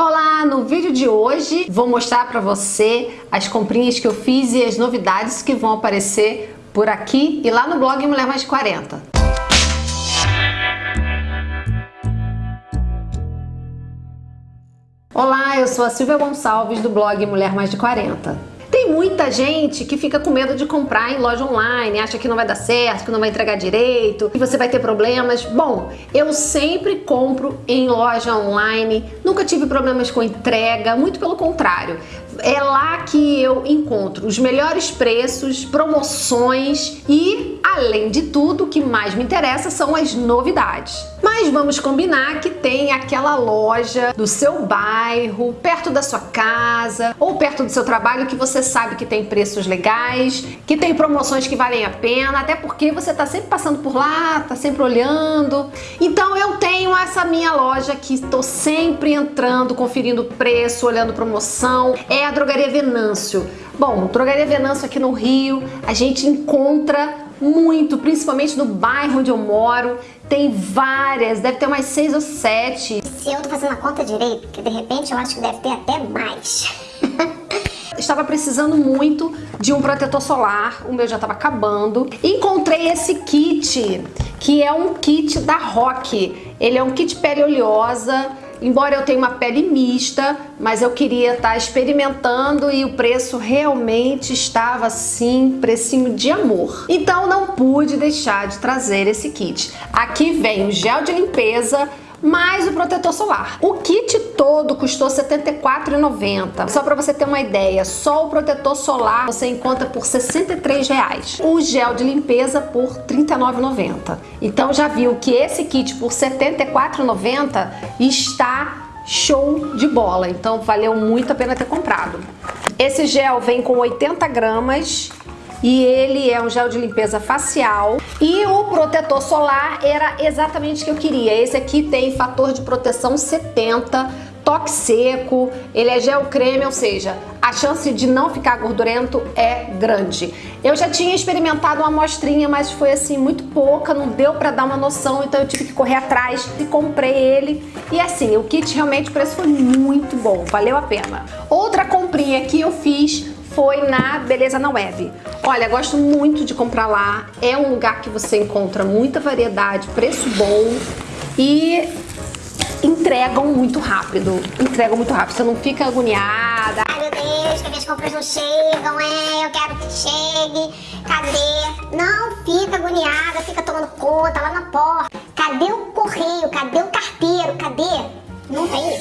Olá, no vídeo de hoje vou mostrar para você as comprinhas que eu fiz e as novidades que vão aparecer por aqui e lá no blog Mulher Mais 40. Olá, eu sou a Silvia Gonçalves do blog Mulher Mais de 40. Tem muita gente que fica com medo de comprar em loja online, acha que não vai dar certo, que não vai entregar direito, que você vai ter problemas. Bom, eu sempre compro em loja online, nunca tive problemas com entrega, muito pelo contrário é lá que eu encontro os melhores preços, promoções e, além de tudo, o que mais me interessa são as novidades. Mas vamos combinar que tem aquela loja do seu bairro, perto da sua casa ou perto do seu trabalho que você sabe que tem preços legais, que tem promoções que valem a pena, até porque você está sempre passando por lá, está sempre olhando. Então eu tenho essa minha loja que estou sempre entrando, conferindo preço, olhando promoção. É a Drogaria Venâncio. Bom, Drogaria Venâncio aqui no Rio, a gente encontra muito, principalmente no bairro onde eu moro. Tem várias, deve ter umas seis ou sete. Se eu tô fazendo a conta direito, que de repente eu acho que deve ter até mais. estava precisando muito de um protetor solar, o meu já estava acabando. Encontrei esse kit, que é um kit da Rock. Ele é um kit pele oleosa, Embora eu tenha uma pele mista, mas eu queria estar tá experimentando e o preço realmente estava assim, precinho de amor. Então não pude deixar de trazer esse kit. Aqui vem o gel de limpeza, mais o protetor solar. O kit todo custou R$ 74,90. Só para você ter uma ideia, só o protetor solar você encontra por R$ 63,00. O gel de limpeza por R$ 39,90. Então já viu que esse kit por R$ 74,90 está show de bola. Então valeu muito a pena ter comprado. Esse gel vem com 80 gramas e ele é um gel de limpeza facial e o protetor solar era exatamente o que eu queria. Esse aqui tem fator de proteção 70, toque seco, ele é gel creme, ou seja, a chance de não ficar gordurento é grande. Eu já tinha experimentado uma amostrinha, mas foi assim muito pouca, não deu para dar uma noção, então eu tive que correr atrás e comprei ele. E assim, o kit realmente o preço foi muito bom, valeu a pena. Outra comprinha que eu fiz foi na Beleza na Web. Olha, gosto muito de comprar lá. É um lugar que você encontra muita variedade, preço bom e entregam muito rápido. Entregam muito rápido. Você não fica agoniada. Ai, meu Deus, que minhas compras não chegam, é, eu quero que chegue. Cadê? Não fica agoniada, fica tomando conta lá na porta. Cadê o correio? Cadê o carteiro? Cadê? Não tem.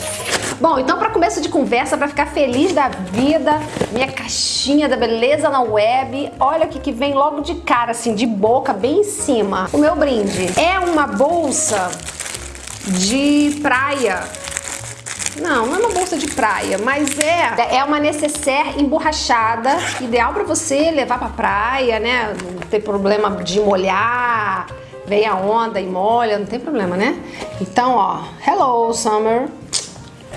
Bom, então para começo de conversa, para ficar feliz da vida, minha caixinha da beleza na web, olha o que, vem logo de cara, assim, de boca, bem em cima. O meu brinde é uma bolsa de praia. Não, não é uma bolsa de praia, mas é, é uma necessaire emborrachada, ideal para você levar pra praia, né? Não ter problema de molhar, vem a onda e molha, não tem problema, né? Então, ó, hello summer,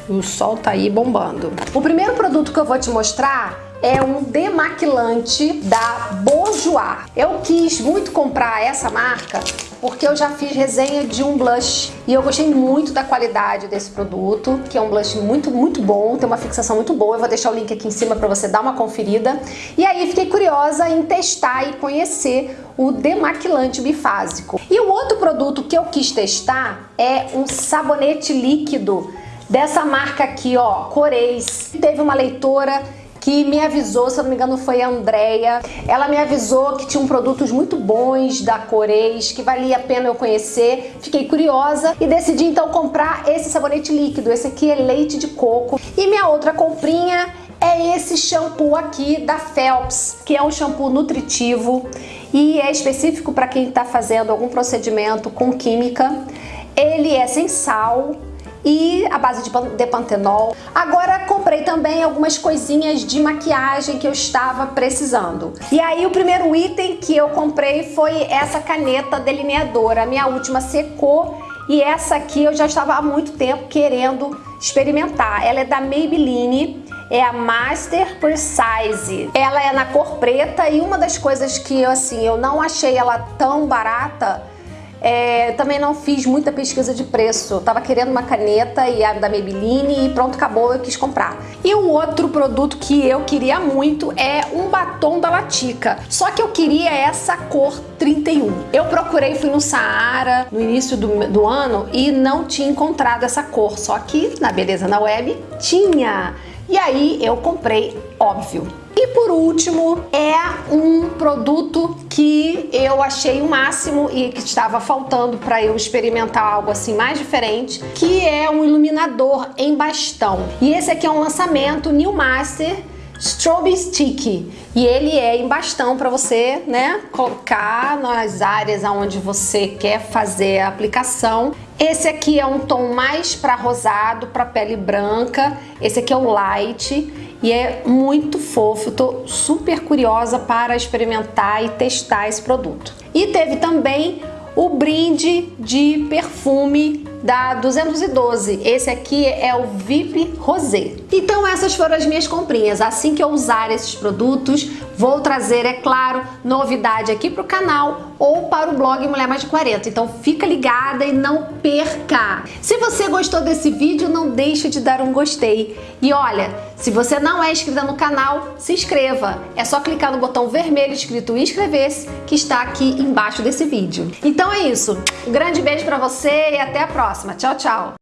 o sol tá aí bombando. O primeiro produto que eu vou te mostrar é um demaquilante da Bourjois. Eu quis muito comprar essa marca porque eu já fiz resenha de um blush e eu gostei muito da qualidade desse produto, que é um blush muito, muito bom, tem uma fixação muito boa. Eu vou deixar o link aqui em cima para você dar uma conferida. E aí fiquei curiosa em testar e conhecer o demaquilante bifásico. E o outro produto que eu quis testar é um sabonete líquido dessa marca aqui, ó, Coreis. Teve uma leitora que me avisou, se eu não me engano foi a Andrea, ela me avisou que tinham produtos muito bons da Coreis, que valia a pena eu conhecer, fiquei curiosa e decidi então comprar esse sabonete líquido, esse aqui é leite de coco. E minha outra comprinha é esse shampoo aqui da Phelps, que é um shampoo nutritivo e é específico para quem está fazendo algum procedimento com química. Ele é sem sal, e a base de pantenol. Agora comprei também algumas coisinhas de maquiagem que eu estava precisando. E aí o primeiro item que eu comprei foi essa caneta delineadora. A minha última secou e essa aqui eu já estava há muito tempo querendo experimentar. Ela é da Maybelline, é a Master Precise. Ela é na cor preta e uma das coisas que assim eu não achei ela tão barata É, também não fiz muita pesquisa de preço. Eu tava querendo uma caneta e a da Maybelline e pronto, acabou, eu quis comprar. E o outro produto que eu queria muito é um batom da Latica. Só que eu queria essa cor 31. Eu procurei, fui no Saara no início do, do ano e não tinha encontrado essa cor. Só que na Beleza na Web tinha. E aí eu comprei, óbvio. E por último, é um produto que eu achei o máximo e que estava faltando para eu experimentar algo assim mais diferente, que é um iluminador em bastão. E esse aqui é um lançamento New Master Strobe Stick e ele é em bastão para você, né, colocar nas áreas aonde você quer fazer a aplicação. Esse aqui é um tom mais para rosado, para pele branca. Esse aqui é o light e é muito fofo. Tô super curiosa para experimentar e testar esse produto. E teve também o brinde de perfume da 212. Esse aqui é o VIP Rosé. Então essas foram as minhas comprinhas. Assim que eu usar esses produtos, vou trazer, é claro, novidade aqui para o canal ou para o blog Mulher Mais de 40. Então fica ligada e não perca! Se você gostou desse vídeo, não deixe de dar um gostei. E olha, se você não é inscrita no canal, se inscreva. É só clicar no botão vermelho escrito inscrever-se que está aqui embaixo desse vídeo. Então é isso. Um grande beijo para você e até a próxima. Tchau, tchau!